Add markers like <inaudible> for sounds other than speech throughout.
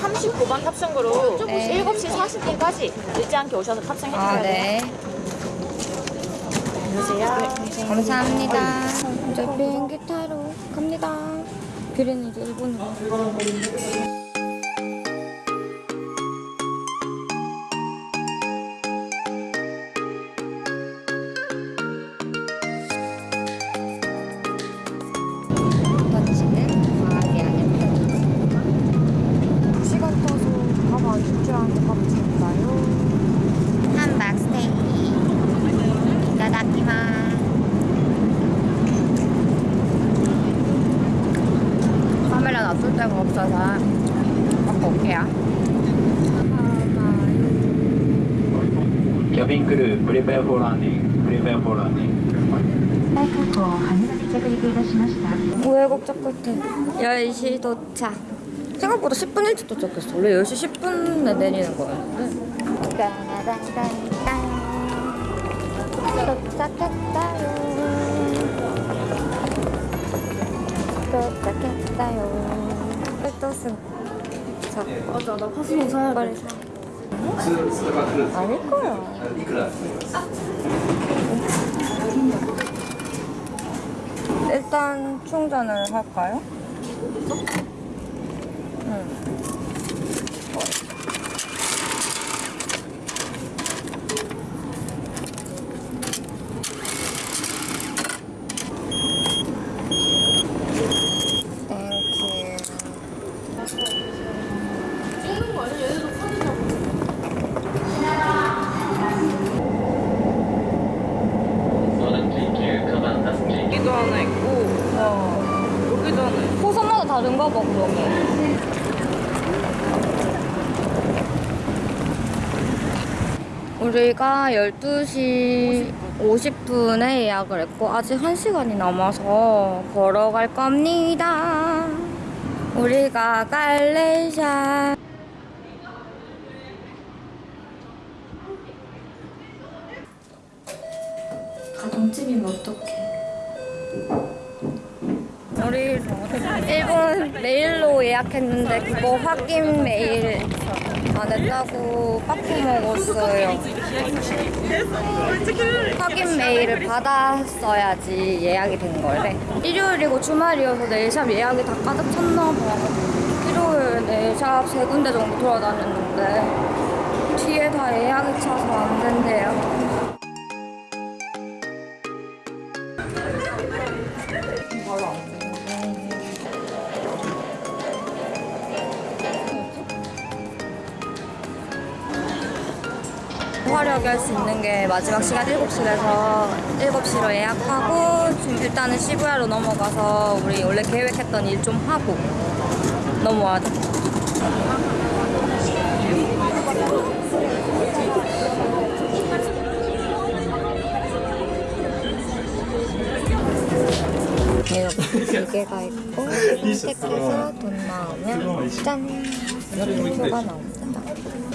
39번 탑승구로 네. 7시 40분까지 늦지 않게 오셔서 탑승해 주셔야 아. 네. 안녕하세요. 감사합니다. 이제 비행기 타러 갑니다. 비는 이제 일본으로. her. Cabin crew, prepare for landing. Prepare for landing. 우회곡 적을게 10시 도착 생각보다 10분 일찍 도착했어 원래 10시 10분에 내리는 거였는데 땅땅땅땅 도착했어요 도착했어요 그 또 쓴. 승. 자, 맞아, 나 파스모 사야 빨리 사. 아닐 거야. 일단 충전을 할까요? 응. Thank you. 여기도 하나 있고 어. 여기도 하나 있고 봐, 그러면. 우리가 12시 50분에 예약을 했고 아직 1시간이 남아서 걸어갈 겁니다. 우리가 갈래샤 가정집이면 어떡해. 일본 메일로 예약했는데 그거 확인 메일 안 했다고 빠꾸 먹었어요. 확인 메일을 받았어야지 예약이 된 거래. 일요일이고 주말이어서 네일샵 예약이 다 가득 찼나 봐. 일요일 네일샵 세 군데 정도 돌아다녔는데 뒤에 다 예약이 차서 안 된대요. 바로 안 돼. 화려하게 할수 있는 게 마지막 시간 7시라서 7시로 예약하고 좀 일단은 시부야로 넘어가서 우리 원래 계획했던 일 좀 하고 넘어와야 돼. 이렇게 두 개가 있고 <laughs> 선택해서 돈 나오면 짠! 이렇게 표가 나옵니다.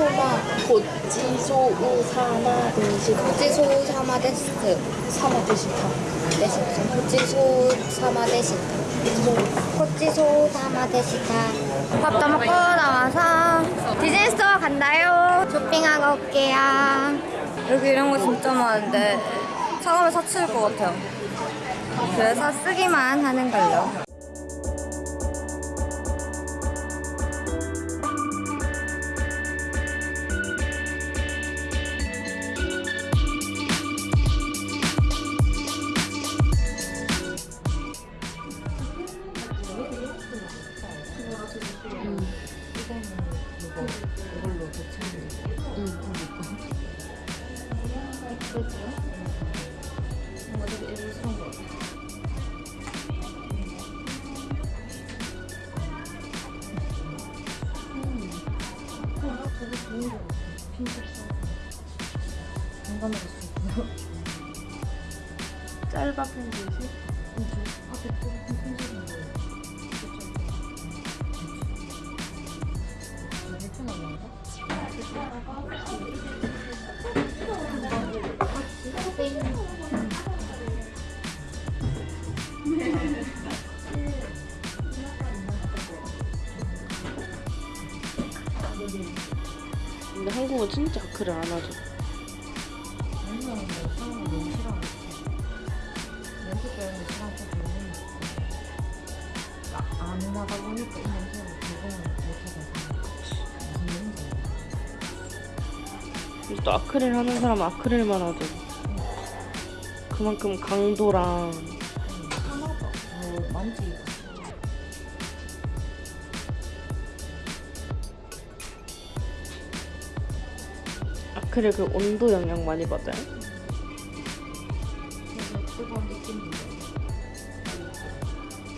소바 고지소 우 사마 드시타 고지소 사마 데스트 사마 드시타. 데시트 고지소 사마 데시트 고지소 사마 데시타 밥도 먹고 나와서 디즈니 스토어 간다요. 쇼핑하고 올게요. 여기 이런 거 진짜 많은데 사가면 사치일 것 같아요. 그래서 쓰기만 하는 걸로 이거 이걸로 도착해. 응, 이거. 이쁘죠? 뭔가 되게 애로 것 같아. 짧아 핀셋 공감해줄 수 응, 아, 백도 핀셋인 거 진짜 아크를 안 하죠. 안 나가 보니까 이 냄새를 적응을 못하겠어. 또 아크릴 하는 사람은 아크릴만 하죠. 그만큼 강도랑 하나도 뭐 만지기가. 아크릴 그 온도 영향 많이 받아요.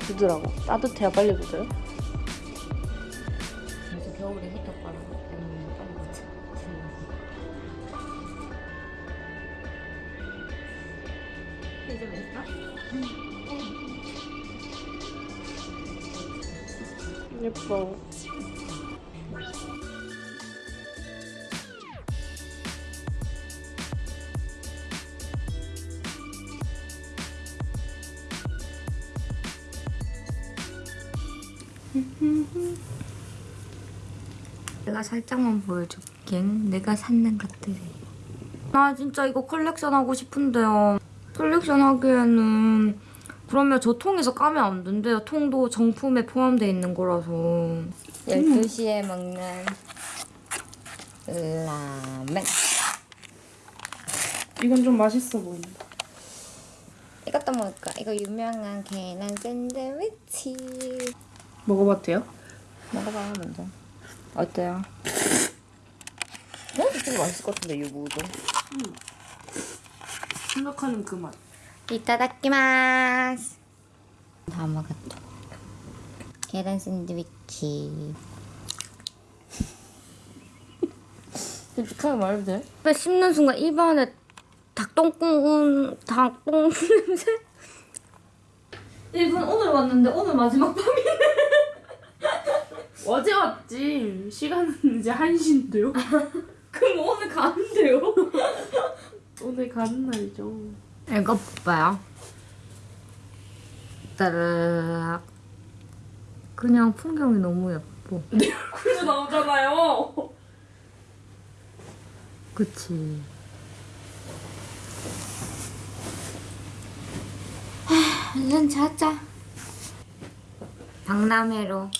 굳으라고. 따뜻해야 빨리 굳어요. 그래서 겨울에 히터 바람 때문에 빨리 맞지. 이제 왜 있어? 예뻐. 내가 살짝만 보여줄게. 내가 샀는 것들이. 나 진짜 이거 컬렉션 하고 싶은데요. 컬렉션 하기에는 그러면 저 통에서 까면 안 된대요. 통도 정품에 포함되어 있는 거라서. 12시에 먹는 라멘. 이건 좀 맛있어 보인다. 이것도 먹을까? 이거 유명한 계란 샌드위치. 먹어봐도 돼요? 먹어봐요, 먼저. 어때요? 어? 진짜 맛있을 것 같은데, 이 무도. 생각하는 그 맛. 이따다키마스. 다 먹었다. 계란 샌드위치. 솔직하게 말해도 돼? 입에 씹는 순간 입안에 닭똥กุ้, 닭똥 <laughs> 냄새? 일본 오늘 왔는데 오늘 마지막 밤이네. 어제 왔지. 시간은 <laughs> 이제 1시인데요? <laughs> 그럼 오늘 가는데요? <laughs> 오늘 가는 날이죠. 이거 봐요. 따르락. 그냥 풍경이 너무 예뻐. 그래서 나오잖아요. 그치. 얼른 자자. 박람회로